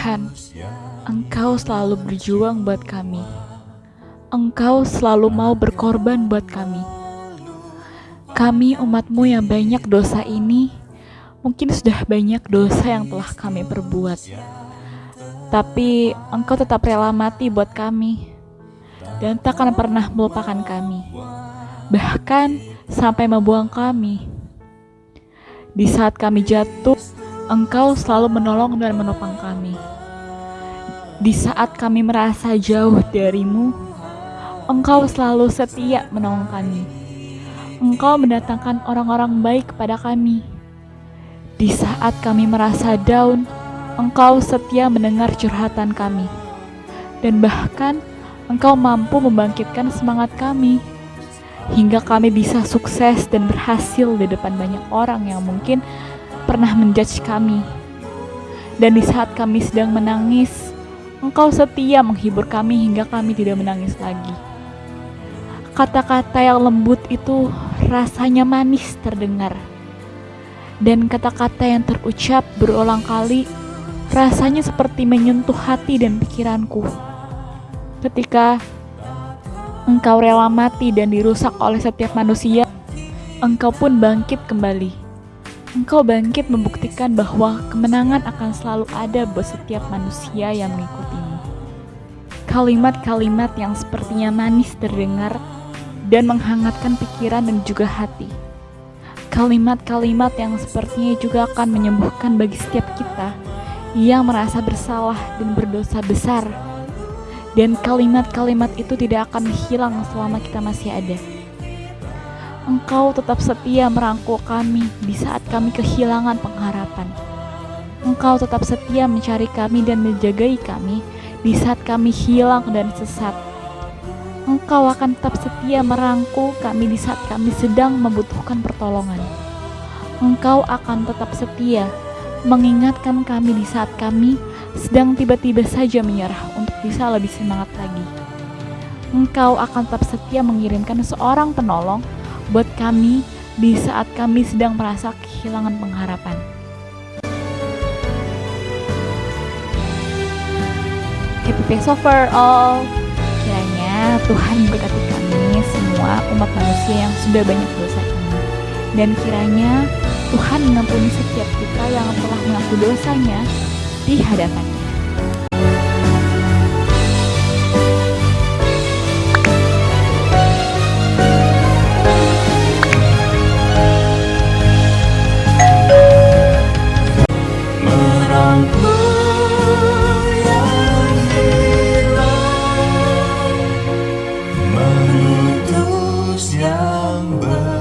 Tuhan, Engkau selalu berjuang buat kami. Engkau selalu mau berkorban buat kami. Kami umatmu yang banyak dosa ini, mungkin sudah banyak dosa yang telah kami perbuat. Tapi engkau tetap rela mati buat kami. Dan tak akan pernah melupakan kami. Bahkan sampai membuang kami. Di saat kami jatuh, engkau selalu menolong dan menopang kami. Di saat kami merasa jauh darimu, engkau selalu setia menolong kami. Engkau mendatangkan orang-orang baik kepada kami. Di saat kami merasa down, engkau setia mendengar curhatan kami. Dan bahkan, engkau mampu membangkitkan semangat kami. Hingga kami bisa sukses dan berhasil di depan banyak orang yang mungkin pernah menjudge kami. Dan di saat kami sedang menangis, Engkau setia menghibur kami hingga kami tidak menangis lagi. Kata-kata yang lembut itu rasanya manis terdengar. Dan kata-kata yang terucap berulang kali rasanya seperti menyentuh hati dan pikiranku. Ketika engkau rela mati dan dirusak oleh setiap manusia, engkau pun bangkit kembali. Engkau bangkit membuktikan bahwa kemenangan akan selalu ada buat setiap manusia yang mengikutimu. Kalimat-kalimat yang sepertinya manis terdengar dan menghangatkan pikiran dan juga hati. Kalimat-kalimat yang sepertinya juga akan menyembuhkan bagi setiap kita yang merasa bersalah dan berdosa besar. Dan kalimat-kalimat itu tidak akan hilang selama kita masih ada. Engkau tetap setia merangkul kami di saat kami kehilangan pengharapan. Engkau tetap setia mencari kami dan menjagai kami di saat kami hilang dan sesat. Engkau akan tetap setia merangkul kami di saat kami sedang membutuhkan pertolongan. Engkau akan tetap setia mengingatkan kami di saat kami sedang tiba-tiba saja menyerah untuk bisa lebih semangat lagi. Engkau akan tetap setia mengirimkan seorang penolong buat kami di saat kami sedang merasa kehilangan pengharapan. Happy Passover all! Kiranya Tuhan memberkati kami semua umat manusia yang sudah banyak dosa ini. Dan kiranya Tuhan mengampuni setiap kita yang telah mengaku dosanya di hadapannya. back.